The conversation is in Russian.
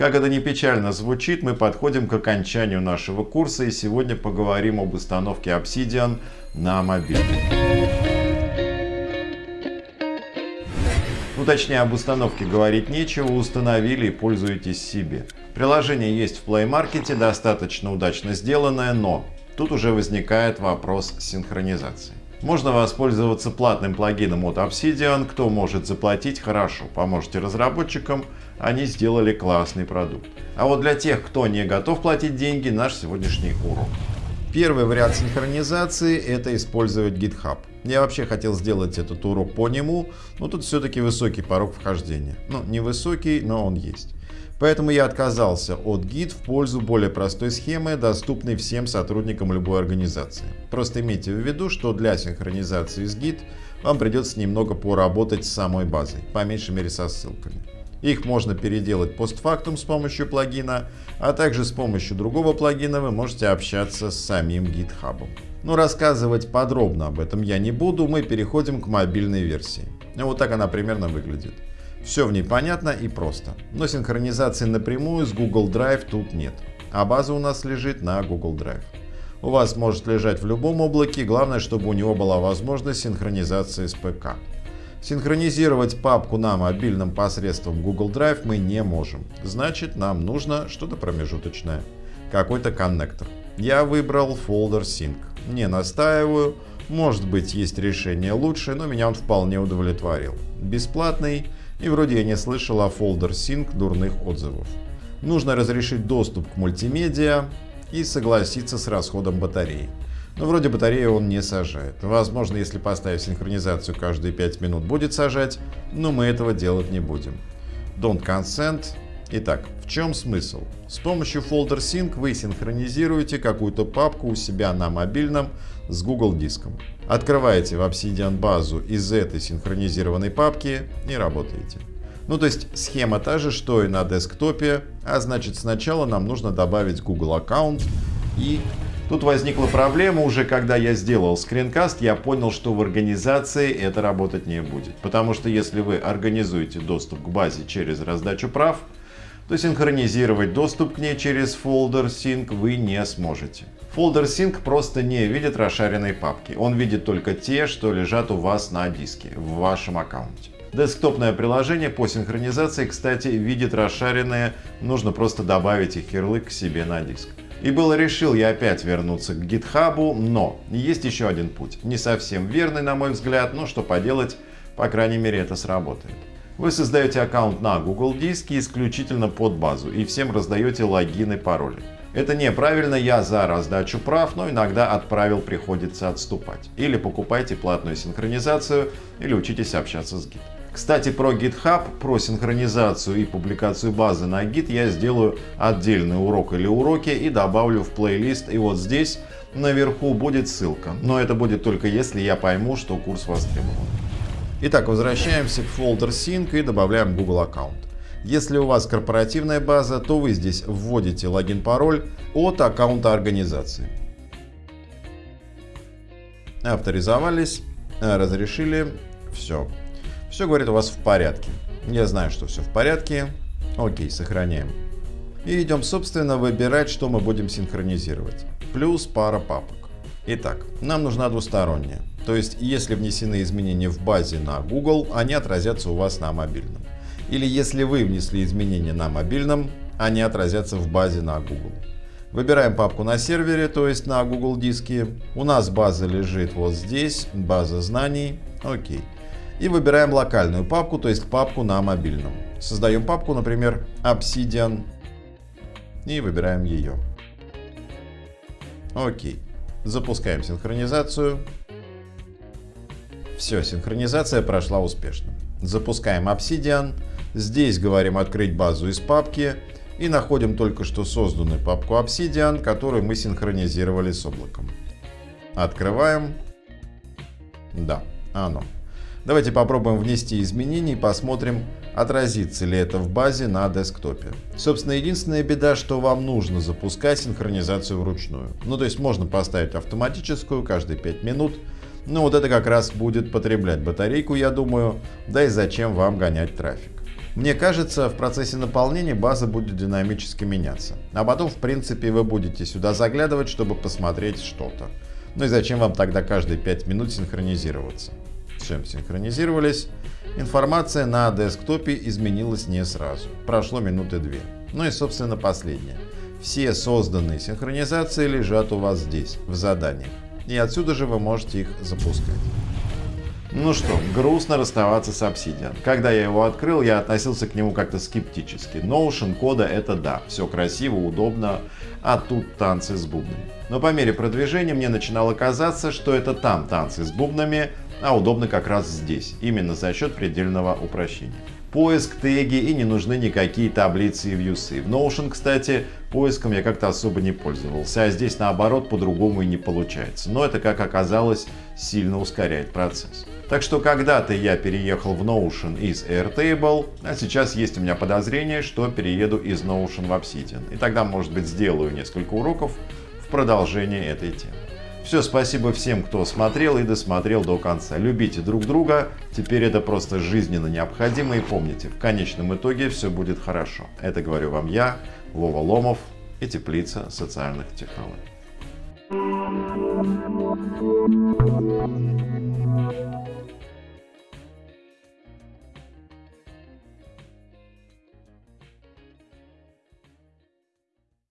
Как это ни печально звучит, мы подходим к окончанию нашего курса и сегодня поговорим об установке Obsidian на мобильный. Ну точнее об установке говорить нечего, установили и пользуетесь себе. Приложение есть в Play Market, достаточно удачно сделанное, но тут уже возникает вопрос синхронизации. Можно воспользоваться платным плагином от Obsidian. Кто может заплатить, хорошо. Поможете разработчикам, они сделали классный продукт. А вот для тех, кто не готов платить деньги, наш сегодняшний урок. Первый вариант синхронизации – это использовать GitHub. Я вообще хотел сделать этот урок по нему, но тут все-таки высокий порог вхождения. Ну, не высокий, но он есть. Поэтому я отказался от Git в пользу более простой схемы, доступной всем сотрудникам любой организации. Просто имейте в виду, что для синхронизации с Git вам придется немного поработать с самой базой, по меньшей мере со ссылками. Их можно переделать постфактум с помощью плагина, а также с помощью другого плагина вы можете общаться с самим GitHub. Но рассказывать подробно об этом я не буду, мы переходим к мобильной версии. Вот так она примерно выглядит. Все в ней понятно и просто. Но синхронизации напрямую с Google Drive тут нет. А база у нас лежит на Google Drive. У вас может лежать в любом облаке, главное, чтобы у него была возможность синхронизации с ПК. Синхронизировать папку на мобильном посредством Google Drive мы не можем. Значит, нам нужно что-то промежуточное. Какой-то коннектор. Я выбрал Folder Sync. Не настаиваю. Может быть, есть решение лучше, но меня он вполне удовлетворил. Бесплатный и вроде я не слышал о Folder Sync дурных отзывов. Нужно разрешить доступ к мультимедиа и согласиться с расходом батареи. Но вроде батарею он не сажает. Возможно, если поставить синхронизацию каждые 5 минут будет сажать, но мы этого делать не будем. Don't consent. Итак, в чем смысл? С помощью Folder Sync вы синхронизируете какую-то папку у себя на мобильном с Google диском. Открываете в Obsidian базу из этой синхронизированной папки и работаете. Ну то есть схема та же, что и на десктопе, а значит сначала нам нужно добавить Google аккаунт и Тут возникла проблема уже, когда я сделал скринкаст, я понял, что в организации это работать не будет. Потому что если вы организуете доступ к базе через раздачу прав, то синхронизировать доступ к ней через Folder Sync вы не сможете. Folder Sync просто не видит расшаренной папки. Он видит только те, что лежат у вас на диске, в вашем аккаунте. Десктопное приложение по синхронизации, кстати, видит расшаренные, нужно просто добавить их ярлык к себе на диск. И было решил я опять вернуться к GitHub, но есть еще один путь. Не совсем верный, на мой взгляд, но что поделать, по крайней мере это сработает. Вы создаете аккаунт на Google Диске исключительно под базу и всем раздаете логин и пароли. Это неправильно, я за раздачу прав, но иногда от правил приходится отступать. Или покупайте платную синхронизацию, или учитесь общаться с Git. Кстати, про GitHub, про синхронизацию и публикацию базы на Git я сделаю отдельный урок или уроки и добавлю в плейлист. И вот здесь наверху будет ссылка. Но это будет только если я пойму, что курс востребован. Итак, возвращаемся к Folder Sync и добавляем Google аккаунт. Если у вас корпоративная база, то вы здесь вводите логин-пароль от аккаунта организации. Авторизовались, разрешили, все. Все говорит у вас в порядке. Я знаю, что все в порядке. Окей, сохраняем. И идем, собственно, выбирать, что мы будем синхронизировать. Плюс пара папок. Итак, нам нужна двусторонняя. То есть, если внесены изменения в базе на Google, они отразятся у вас на мобильном. Или если вы внесли изменения на мобильном, они отразятся в базе на Google. Выбираем папку на сервере, то есть на Google диске. У нас база лежит вот здесь, база знаний. Окей. И выбираем локальную папку, то есть папку на мобильном. Создаем папку, например, Obsidian. И выбираем ее. Окей. Запускаем синхронизацию. Все, синхронизация прошла успешно. Запускаем Obsidian. Здесь говорим открыть базу из папки и находим только что созданную папку Obsidian, которую мы синхронизировали с облаком. Открываем. Да, оно. Давайте попробуем внести изменения и посмотрим, отразится ли это в базе на десктопе. Собственно, единственная беда, что вам нужно запускать синхронизацию вручную. Ну, то есть можно поставить автоматическую каждые 5 минут, но вот это как раз будет потреблять батарейку, я думаю, да и зачем вам гонять трафик. Мне кажется, в процессе наполнения база будет динамически меняться. А потом, в принципе, вы будете сюда заглядывать, чтобы посмотреть что-то. Ну и зачем вам тогда каждые 5 минут синхронизироваться? Чем синхронизировались? Информация на десктопе изменилась не сразу. Прошло минуты две. Ну и, собственно, последнее. Все созданные синхронизации лежат у вас здесь, в заданиях. И отсюда же вы можете их запускать. Ну что, грустно расставаться с Obsidian. Когда я его открыл, я относился к нему как-то скептически. Notion кода это да, все красиво, удобно, а тут танцы с бубнами. Но по мере продвижения мне начинало казаться, что это там танцы с бубнами, а удобно как раз здесь, именно за счет предельного упрощения. Поиск, теги и не нужны никакие таблицы и вьюсы. В Notion, кстати, поиском я как-то особо не пользовался, а здесь наоборот по-другому и не получается. Но это, как оказалось, сильно ускоряет процесс. Так что когда-то я переехал в Notion из Airtable, а сейчас есть у меня подозрение, что перееду из Notion в Obsidian. И тогда, может быть, сделаю несколько уроков в продолжение этой темы. Все, спасибо всем, кто смотрел и досмотрел до конца. Любите друг друга, теперь это просто жизненно необходимо. И помните, в конечном итоге все будет хорошо. Это говорю вам я, Вова Ломов и Теплица социальных технологий.